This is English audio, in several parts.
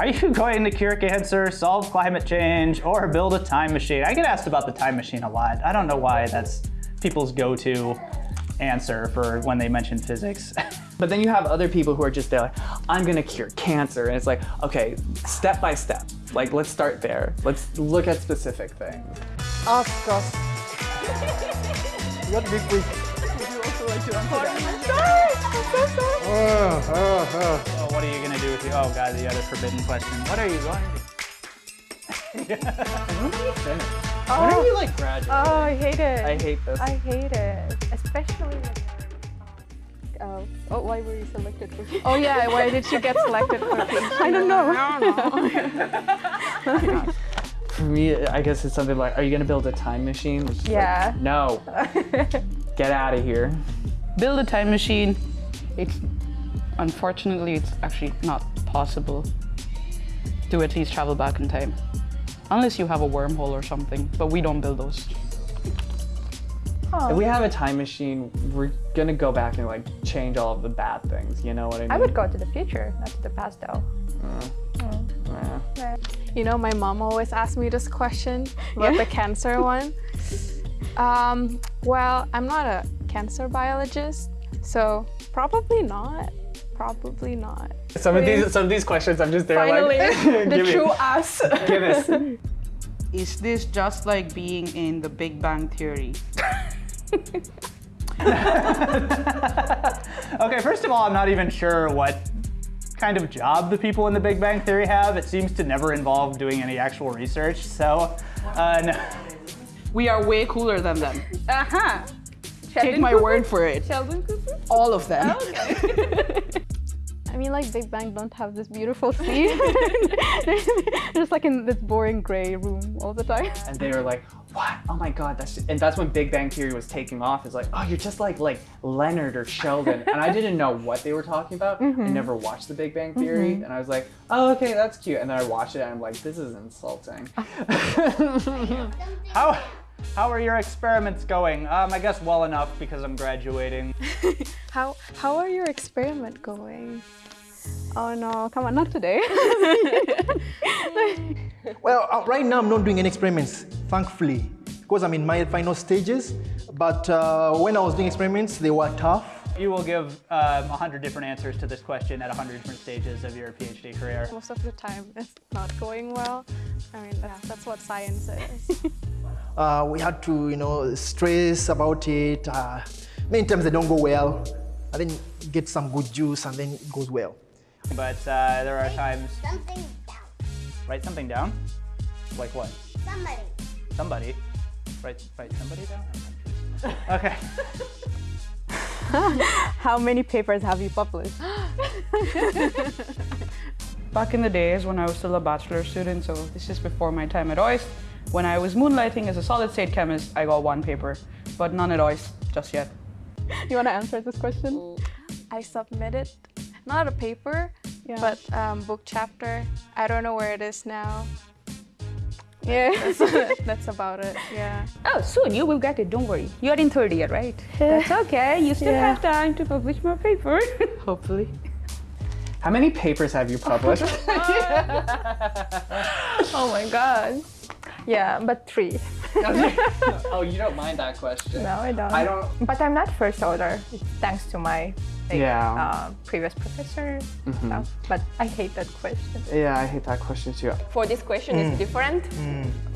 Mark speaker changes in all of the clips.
Speaker 1: Are you going to cure cancer, solve climate change, or build a time machine? I get asked about the time machine a lot. I don't know why that's people's go-to answer for when they mention physics.
Speaker 2: But then you have other people who are just there like, I'm gonna cure cancer. And it's like, okay, step by step. Like, let's start there. Let's look at specific things.
Speaker 3: Oh gosh.
Speaker 4: What did we...
Speaker 1: oh, Oh god, the other forbidden question. What are you going to When are you like graduating?
Speaker 3: Oh, I hate it.
Speaker 2: I hate this.
Speaker 3: I hate it, especially. When Oh, oh, why were you selected for?
Speaker 5: Oh yeah, why did you get selected for PhD?
Speaker 3: I don't know.
Speaker 2: For me, I guess it's something like, are you gonna build a time machine? It's just like,
Speaker 3: Yeah.
Speaker 2: no. Get out of here.
Speaker 5: Build a time machine. It's unfortunately it's actually not possible to at least travel back in time. Unless you have a wormhole or something, but we don't build those.
Speaker 2: If we have a time machine, we're gonna go back and like change all of the bad things. You know what I mean?
Speaker 3: I would go to the future, not to the past though. Mm. Mm. Mm.
Speaker 2: Yeah.
Speaker 6: You know, my mom always asks me this question about the cancer one. Um, well, I'm not a cancer biologist, so probably not. Probably not.
Speaker 2: Some of these, some of these questions, I'm just there
Speaker 6: Finally,
Speaker 2: like,
Speaker 6: the
Speaker 2: give me-
Speaker 6: true us.
Speaker 2: Give us.
Speaker 5: Is this just like being in the Big Bang Theory?
Speaker 1: Okay, first of all, I'm not even sure what kind of job the people in the Big Bang Theory have. It seems to never involve doing any actual research, so uh, no.
Speaker 5: We are way cooler than them.
Speaker 6: Aha!
Speaker 5: Take my word for it.
Speaker 6: Sheldon Cooper?
Speaker 5: All of them.
Speaker 3: Oh, I mean, like Big Bang don't have this beautiful scene. Just like in this boring gray room all the time.
Speaker 2: and they were like, "What? Oh my God!" That's and that's when Big Bang Theory was taking off. Is like, "Oh, you're just like like Leonard or Sheldon," and I didn't know what they were talking about. I mm-hmm. never watched The Big Bang Theory, mm-hmm. and I was like, "Oh, okay, that's cute." And then I watched it, and I'm like, "This is insulting."
Speaker 1: How, how are your experiments going? Um, I guess well enough because I'm graduating.
Speaker 6: How, how are your experiment going?
Speaker 3: Oh no, come on, not today.
Speaker 4: Well, uh, right now I'm not doing any experiments, thankfully, because I'm in my final stages. But uh, when I was doing experiments, they were tough.
Speaker 1: You will give um, 100 different answers to this question at 100 different stages of your PhD career.
Speaker 6: Most of the time, it's not going well. I mean, yeah, that's what science is.
Speaker 4: Uh, we had to, you know, stress about it. Uh, many times they don't go well. And then get some good juice and then it goes well.
Speaker 1: But uh, there are times,
Speaker 7: Something down.
Speaker 1: write something down? Like what?
Speaker 7: Somebody.
Speaker 1: Somebody? Write, write somebody down? Okay.
Speaker 3: How many papers have you published?
Speaker 5: Back in the days when I was still a bachelor student, so this is before my time at OIST, when I was moonlighting as a solid state chemist, I got one paper, but none at OIST just yet.
Speaker 3: You want to answer this question?
Speaker 6: I submitted not a paper,
Speaker 3: Yeah.
Speaker 6: but um, book chapter. I don't know where it is now.
Speaker 3: Yeah.
Speaker 6: That's, that's about it. Yeah.
Speaker 5: Oh, soon you will get it, don't worry. You're in third year, right? That's okay, you still
Speaker 3: Yeah.
Speaker 5: have time to publish more paper. Hopefully.
Speaker 2: How many papers have you published?
Speaker 3: oh my god. Yeah, but three.
Speaker 2: oh, you don't mind that question?
Speaker 3: No, I don't.
Speaker 2: I don't.
Speaker 3: But I'm not first author, thanks to my like,
Speaker 2: Yeah.
Speaker 3: uh, previous professor. stuff. But I hate that question.
Speaker 2: Yeah, I hate that question too.
Speaker 8: for this question it's different,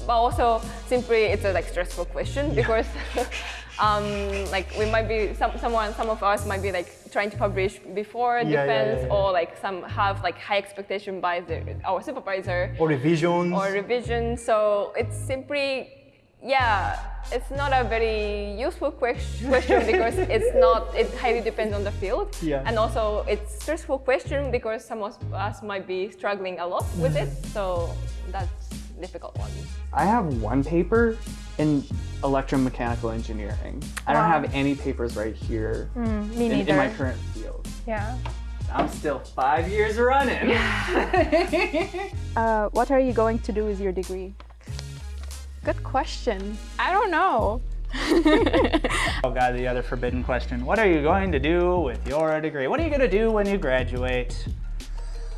Speaker 8: but also simply it's a like stressful question because um, like we might be some someone some of us might be like trying to publish before
Speaker 4: Yeah,
Speaker 8: defense
Speaker 4: yeah, yeah.
Speaker 8: or like some have like high expectation by the, our supervisor
Speaker 4: Or revisions.
Speaker 8: or revision. So it's simply yeah. It's not a very useful question because it's not. It highly depends on the field,
Speaker 4: Yeah.
Speaker 8: and also it's stressful question because some of us might be struggling a lot with it. Mm-hmm. So that's difficult one.
Speaker 2: I have one paper in electromechanical engineering. I don't have any papers right here
Speaker 3: me
Speaker 2: in, in my current field.
Speaker 3: yeah.
Speaker 2: I'm still five years running.
Speaker 3: Uh, what are you going to do with your degree?
Speaker 6: Good question. I don't know.
Speaker 1: Oh god, the other forbidden question. What are you going to do with your degree? What are you going to do when you graduate?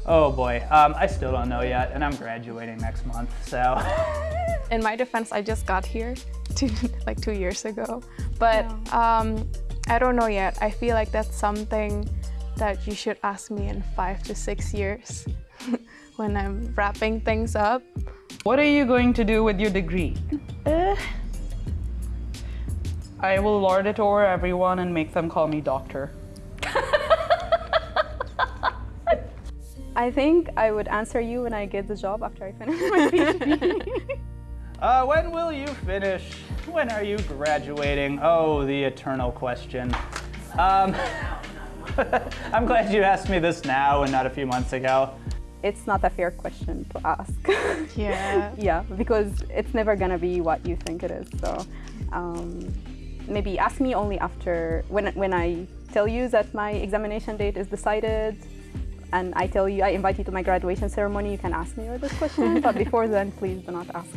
Speaker 1: Oh boy, um, I still don't know yet, and I'm graduating next month, so.
Speaker 6: In my defense, I just got here two, like two years ago, but um, I don't know yet. I feel like that's something that you should ask me in five to six years when I'm wrapping things up.
Speaker 5: What are you going to do with your degree? Uh, I will lord it over everyone and make them call me doctor.
Speaker 3: I think I would answer you when I get the job after I finish my PhD.
Speaker 1: Uh, when will you finish? When are you graduating? Oh, the eternal question. Um, I'm glad you asked me this now and not a few months ago.
Speaker 3: it's not a fair question to ask.
Speaker 6: Yeah.
Speaker 3: yeah, because it's never gonna be what you think it is. So um, maybe ask me only after when when I tell you that my examination date is decided, and I tell you I invite you to my graduation ceremony. You can ask me all this question, but before then, please do not ask.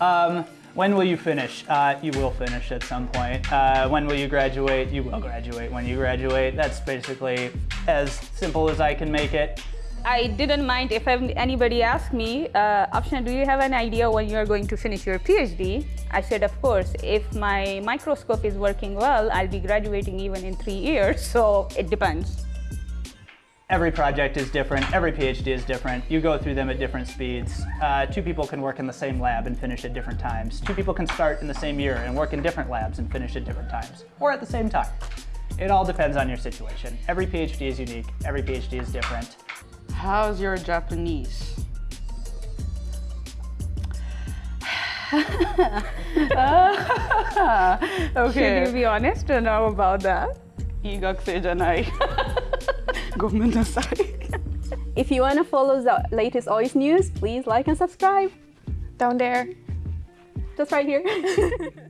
Speaker 1: Um, when will you finish? Uh, you will finish at some point. Uh, when will you graduate? You will graduate when you graduate. That's basically as simple as I can make it.
Speaker 7: I didn't mind if anybody asked me, uh, Option, do you have an idea when you're going to finish your PhD? I said, of course, if my microscope is working well, I'll be graduating even in three years, so it depends.
Speaker 1: Every project is different, every PhD is different. You go through them at different speeds. Uh, two people can work in the same lab and finish at different times. Two people can start in the same year and work in different labs and finish at different times, or at the same time. It all depends on your situation. Every PhD is unique, every PhD is different.
Speaker 5: How's your Japanese? okay.
Speaker 7: Should you be honest or know about that?
Speaker 5: Igak janai. Gomenasai.
Speaker 3: if you want to follow the latest OIST news, please like and subscribe.
Speaker 6: Down there.
Speaker 3: Just right here.